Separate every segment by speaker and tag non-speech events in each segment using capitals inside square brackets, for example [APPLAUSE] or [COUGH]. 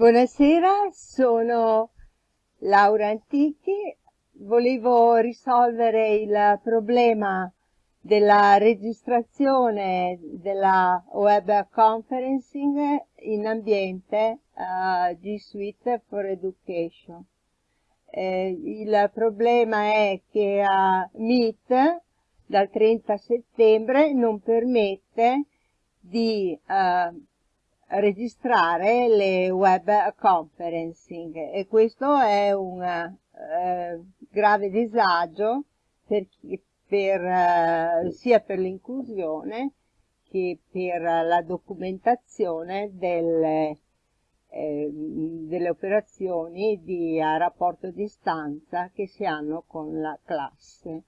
Speaker 1: Buonasera, sono Laura Antichi. Volevo risolvere il problema della registrazione della web conferencing in ambiente uh, G Suite for Education. Eh, il problema è che uh, Meet dal 30 settembre non permette di uh, registrare le web conferencing e questo è un eh, grave disagio per, per, eh, sia per l'inclusione che per la documentazione delle, eh, delle operazioni di a rapporto di stanza che si hanno con la classe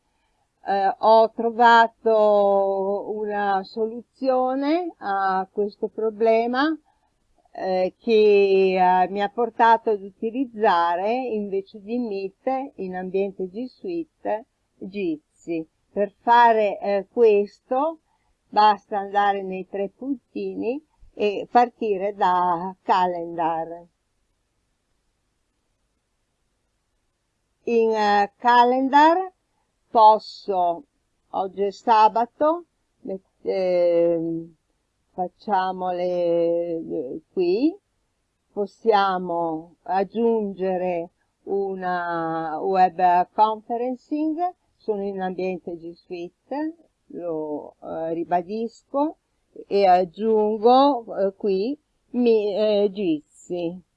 Speaker 1: eh, ho trovato una soluzione a questo problema eh, che eh, mi ha portato ad utilizzare invece di Meet in ambiente G Suite Jitsi. Per fare eh, questo basta andare nei tre puntini e partire da Calendar. In uh, Calendar posso, oggi è sabato, eh, facciamole qui, possiamo aggiungere una web conferencing, sono in ambiente G Suite, lo eh, ribadisco e aggiungo eh, qui mi, eh, Jitsi.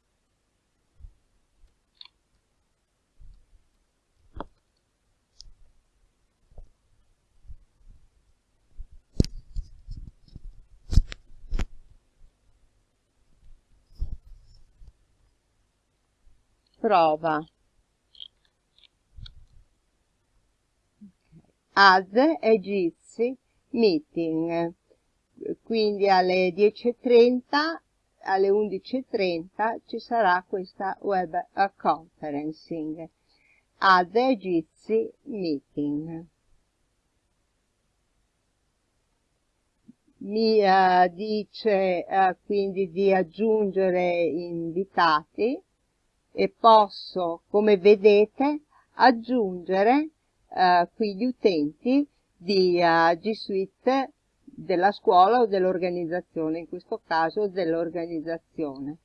Speaker 1: Prova. Add egizi meeting. Quindi alle 10.30 alle 11.30 ci sarà questa web conferencing. Add egizi meeting. Mi uh, dice uh, quindi di aggiungere invitati e posso, come vedete, aggiungere eh, qui gli utenti di uh, G Suite della scuola o dell'organizzazione, in questo caso dell'organizzazione.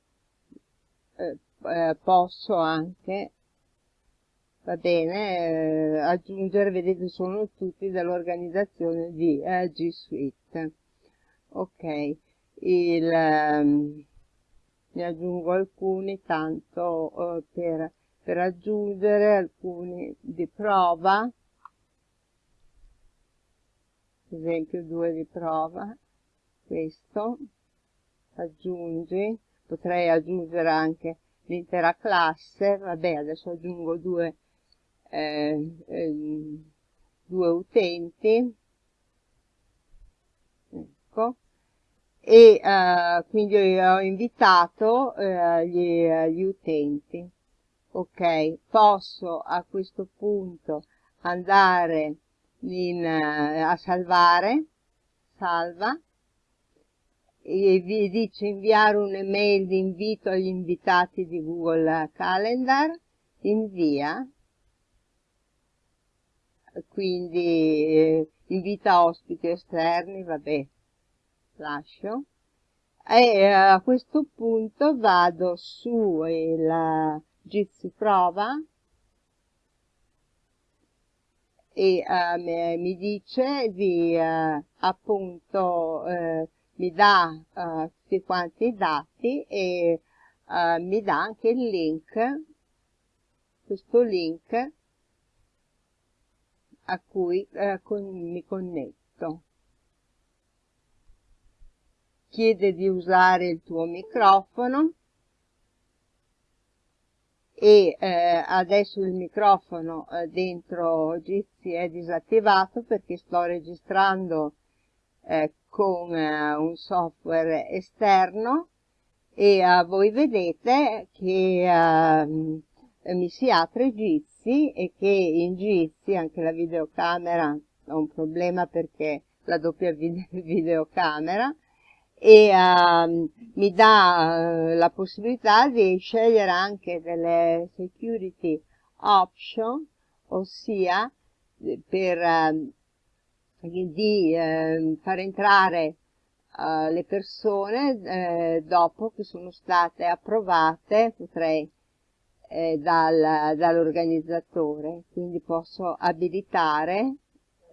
Speaker 1: Eh, eh, posso anche, va bene, eh, aggiungere, vedete sono tutti dell'organizzazione di eh, G Suite. Ok, il... Um, ne aggiungo alcuni tanto eh, per, per aggiungere alcuni di prova. Ad esempio due di prova. Questo. Aggiungi. Potrei aggiungere anche l'intera classe. Vabbè adesso aggiungo due eh, eh, due utenti. Ecco e uh, quindi ho invitato uh, gli, uh, gli, utenti. Ok, posso a questo punto andare in, a salvare, salva, e vi dice inviare un'email di invito agli invitati di Google Calendar, invia, quindi eh, invita ospiti esterni, vabbè, lascio. E eh, a questo punto vado su il Jitsi prova. E uh, mi dice di uh, appunto uh, mi dà tutti quanti i dati e mi dà anche il link questo link a cui con, mi connetto chiede di usare il tuo microfono e eh, adesso il microfono eh, dentro Jitsi è disattivato perché sto registrando eh, con eh, un software esterno e eh, voi vedete che ehm, mi si apre Jitsi e che in Jitsi anche la videocamera ha un problema perché la doppia [LAUGHS] videocamera e uh, mi dà uh, la possibilità di scegliere anche delle security option, ossia per uh, di ehm, far entrare le persone eh, dopo che sono state approvate, potrei eh, dal, dall'organizzatore, quindi posso abilitare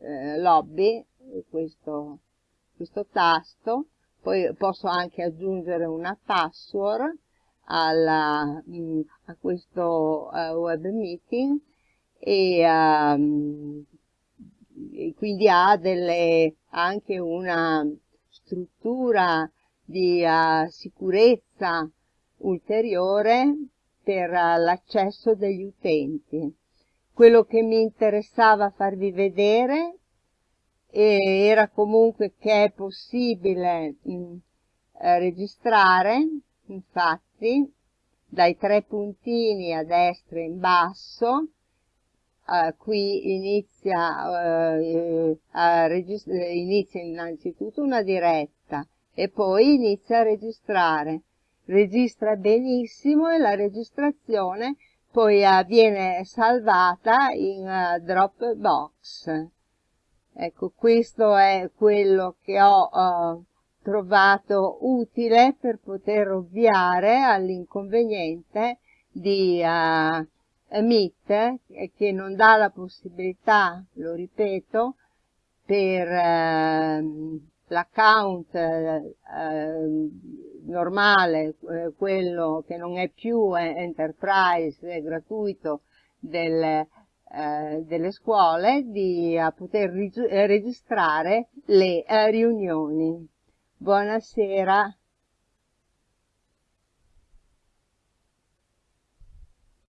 Speaker 1: eh, lobby, questo, questo tasto, poi posso anche aggiungere una password alla, mm, a questo uh, web meeting e, um, quindi ha delle, anche una struttura di uh, sicurezza ulteriore per uh, l'accesso degli utenti. Quello che mi interessava farvi vedere era comunque che è possibile mh, mm, eh, registrare, infatti, dai tre puntini a destra e in basso, Uh, qui inizia, uh, inizia innanzitutto una diretta e poi inizia a registrare. Registra benissimo e la registrazione poi uh, viene salvata in Dropbox. Ecco, questo è quello che ho trovato utile per poter ovviare all'inconveniente di Meet che non dà la possibilità, lo ripeto, per eh, l'account eh, normale, eh, quello che non è più enterprise, è gratuito del, eh, delle scuole, di poter registrare le eh, riunioni. Buonasera.